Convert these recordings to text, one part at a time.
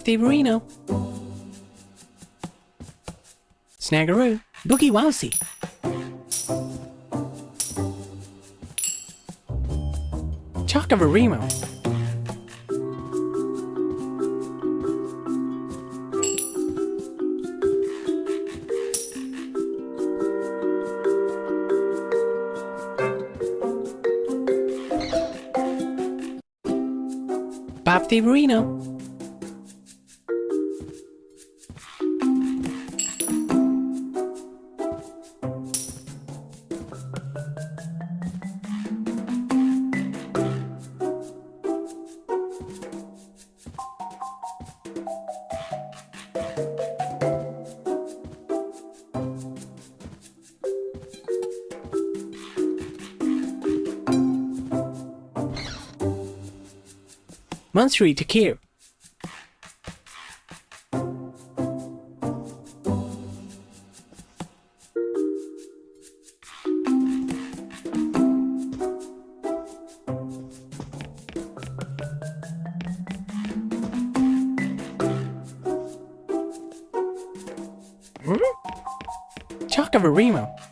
The Reno. Snaggeroo. Boogie Wowsy. Chocavarimo. Bop the Reno. Mansuri Takir. Hmm? Chocavarimo. What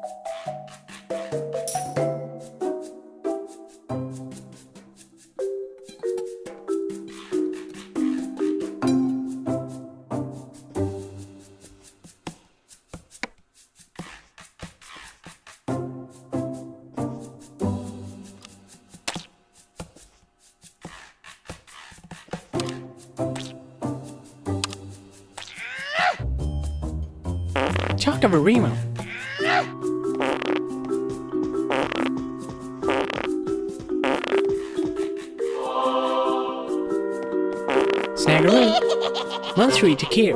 Boogie Wowsy. Mansuri Takir. Chocavarimo. Snaggeroo. Mansuri Takir.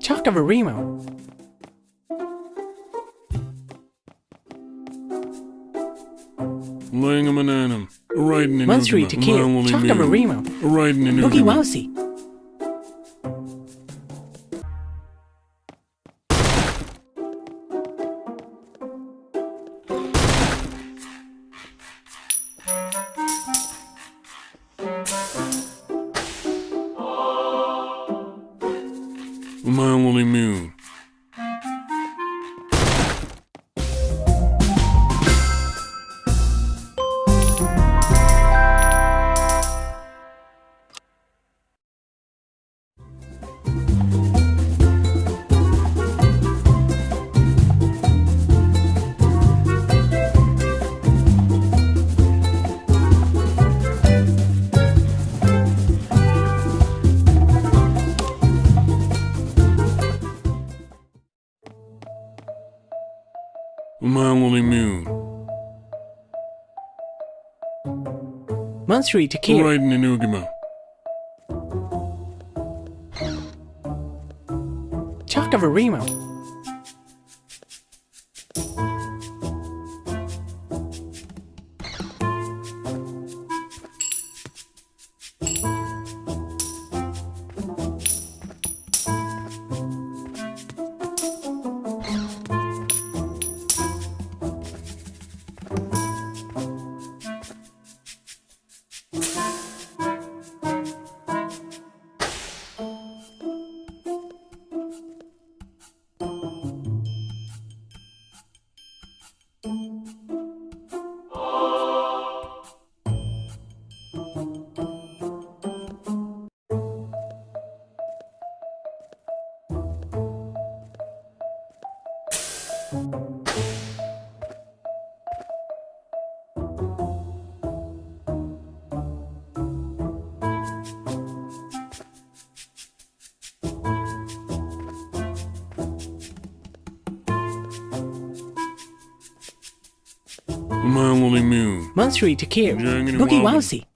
Chocavarimo. Laying a banana. Riding in Mansuri Ugama. Takir. Mile only Chocavarimo. meal. Riding in Boogie Ugama. Wowsy. Mile Mile only meal. Mansuri Takir. Riding in Ugama. Chocavarimo. Umangoli Moon. Monthly to care. Jangini Boogie Woggy. Wowsy.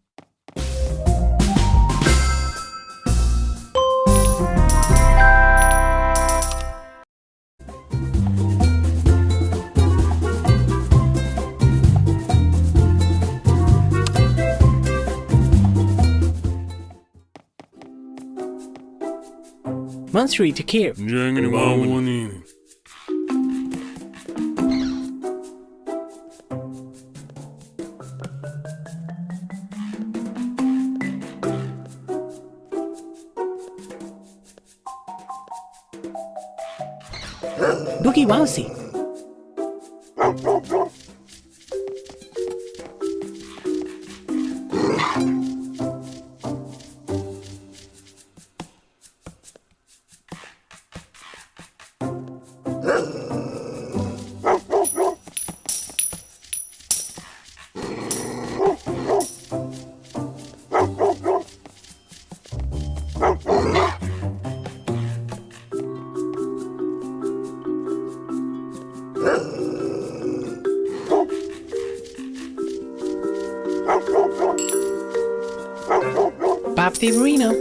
Monthly to डुकी वहाँ से। Reno.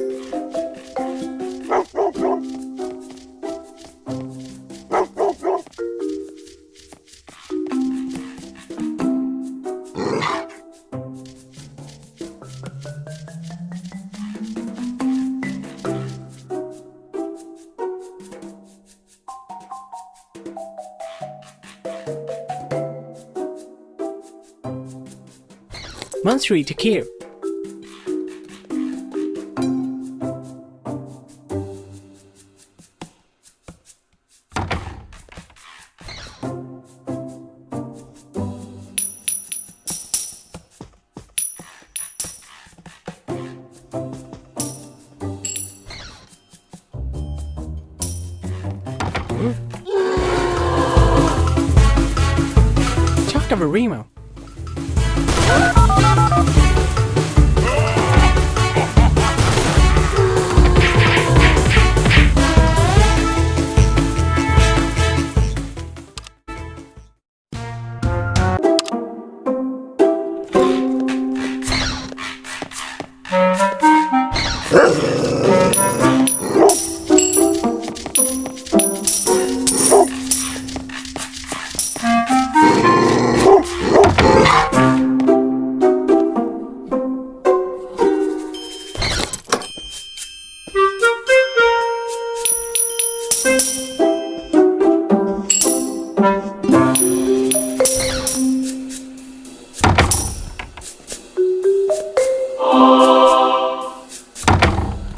Monthly to care. Of a Remo.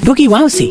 रुकी वहाँ से